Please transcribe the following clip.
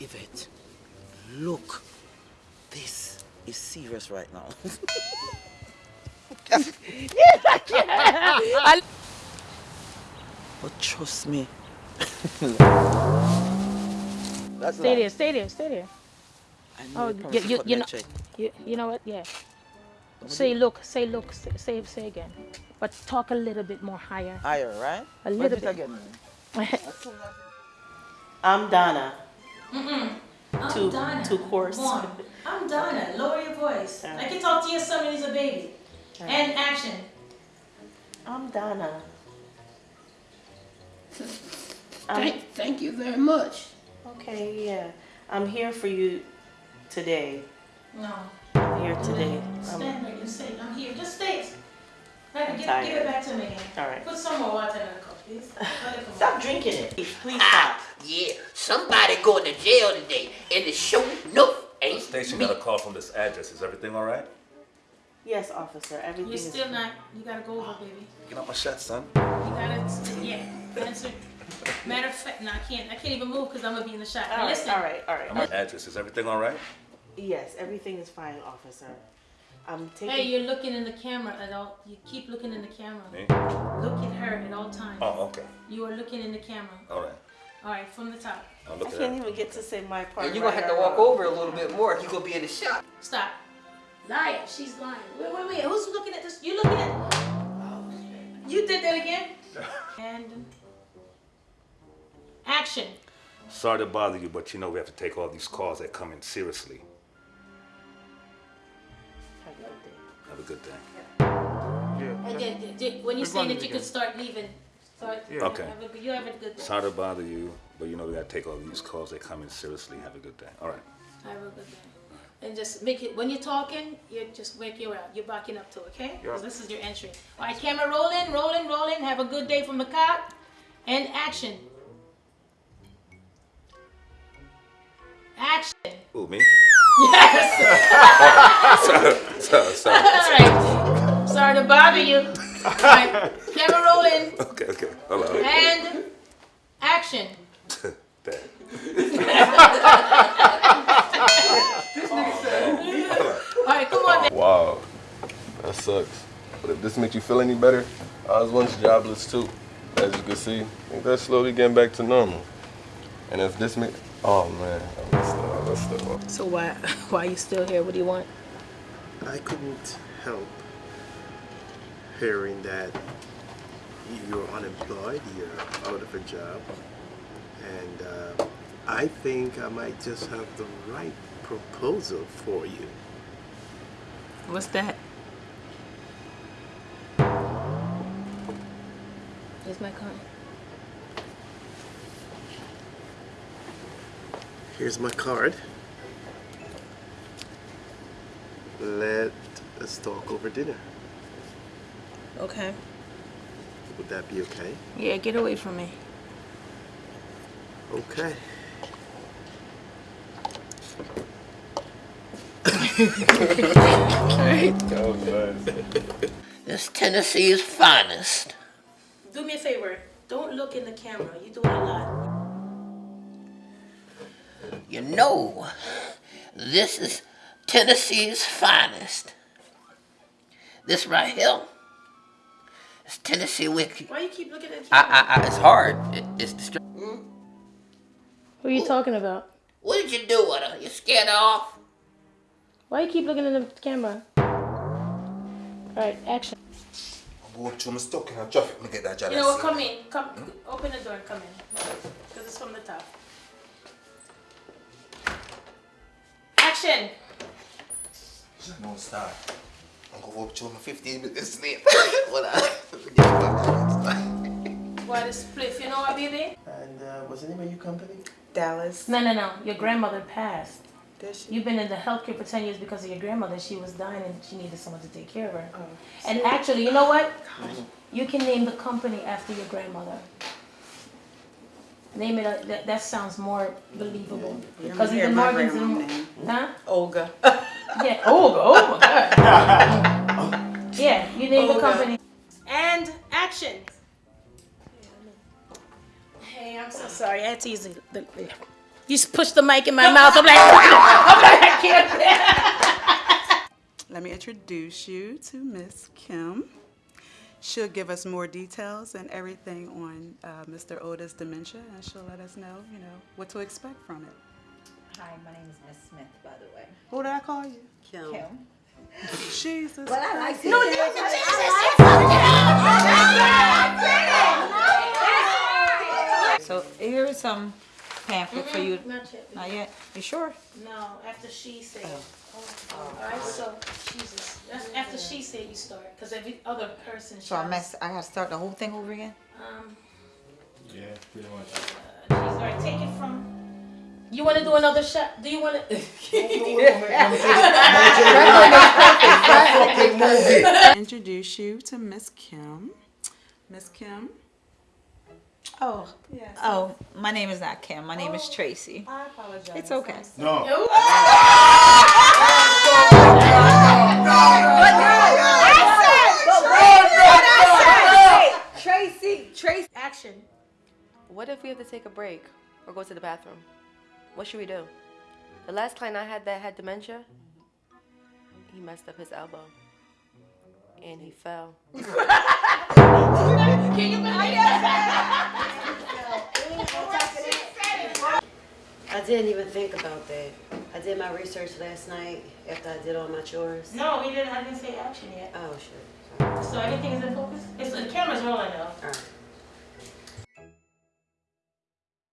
Yvette, look. This is serious right now. but trust me. That's Stay life. there, stay there, stay there. I know Oh, you you, you, cut you me a know, you, you know what? Yeah. Say look, say look, say, say, say again. But talk a little bit more higher. Higher, right? A little bit. again? I'm Donna. I'm Two, Donna. two course. Come. I'm Donna. Lower your voice. I can talk to your son when he's a baby. And action. I'm Donna. Thank, thank you very much. Okay, yeah. I'm here for you today. No. I'm here today. Stand there. You say, I'm here. Just stay. Hey, give, tired. give it back to me again. all right. Put some more water in the cup, please. Let it come Stop drinking it. Please, please stop. Yeah, somebody going to jail today, and the show no ain't Station me. got a call from this address. Is everything all right? Yes, officer. Everything You're is still not. You gotta go over, baby. Get out my shot, son. You gotta, yeah. Answer. Matter of fact, no, I can't. I can't even move because I'm gonna be in the shot. All listen. all right, all right. My address. Is everything all right? Yes, everything is fine, officer. I'm taking. Hey, you're looking in the camera at all. You keep looking in the camera. Me? Look at her at all times. Oh, okay. You are looking in the camera. All right. All right, from the top. I'll I look at can't that. even get to say my part. And you're gonna have to walk wrong. over a little bit more. you're gonna be in the shot. Stop. Liar. She's lying. Wait, wait, wait. Who's looking at this? You looking at? Oh, you did that again. And action. Sorry to bother you, but you know we have to take all these calls that come in seriously. Have a good day. Have a good day. And then, then- then when you say that you can start leaving, start. Okay. Have a, you have a good day. Sorry to bother you, but you know we gotta take all these calls that come in seriously. Have a good day. All right. Have a good day. And just make it when you're talking, you just wake you out. You're backing up to, okay? Because this is your entry. All right, camera rolling, rolling, rolling. Have a good day from the cop. And action. Action. Ooh, me? Yes. sorry, sorry. All right. Sorry to bother you. All right. Camera rolling. Okay, okay. Hold on. And action. Dad. This nigga said. All right, come on. Wow, that sucks. But if this makes you feel any better, I was once jobless too. As you can see, I think that's slowly getting back to normal. And if this makes, oh man, I messed up, I messed up. So why why are you still here? What do you want? I couldn't help hearing that you're unemployed, you're out of a job, and uh, I think I might just have the right proposal for you. What's that? Here's my card. Here's my card. Let us talk over dinner. Okay. Would that be okay? Yeah, get away from me. Okay. That was nice. This Tennessee's finest. Do me a favor. Don't look in the camera. You do doing a lot. You know, this is Tennessee's finest. This right here is Tennessee whiskey. Why you keep looking at the camera? I, I, I, it's hard. It, it's distra- hmm? Who are you talking about? What did you do with her? You scared her off? Why you keep looking at the camera? All right, action. Walk to my stuck in a traffic, me get that job. You know what? Come in. Come. Hmm? Open the door and come in. Because it's from the top. Action. No start. I'm gonna walk to my 15 minutes late. Hold on. What is spliff? You know what, baby? And uh, what's the name of your company? Dallas. No, no, no. Your grandmother passed. Did she? You've been in the healthcare for 10 years because of your grandmother. She was dying and she needed someone to take care of her. Oh. And actually, you know what? You can name the company after your grandmother. Name it, uh, that, that sounds more believable. Because hear the my Morgans grandma's name. huh? Olga. Yeah, Olga, oh my God. Yeah, you name the company. And action. Hey, I'm so sorry. I had to use the, the You just push the mic in my mouth. I'm like, I'm like, I can't. Let me introduce you to Miss Kim. She'll give us more details and everything on uh, Mr. Oda's dementia, and she'll let us know, you know, what to expect from it. Hi, my name is Miss Smith, by the way. What did I call you? Kim. Kim. Jesus. Well, I like No, So here's some pamphlet for you. Not yet. Not yet. You sure? No, after she said. Oh, all right, so Jesus. That's after she said you start, because every other person. So I mess. I gotta start the whole thing over again. Um, Yeah, pretty much. geez, all right, take it from. You want to do another shot? Do you want to? Introduce you to Miss Kim. Miss Kim. Oh. Yes. Oh, my name is not Kim. My name is oh, Tracy. I apologize. It's okay. No. Tracy, Tracy. Action. What if we have to take a break or go to the bathroom? What should we do? The last client I had that had dementia, he messed up his elbow. And he fell. Can you believe I didn't even think about that. I did my research last night after I did all my chores. No, we didn't. I didn't say action yet. Oh, shit. So everything is in focus. It's the camera's rolling though. All right.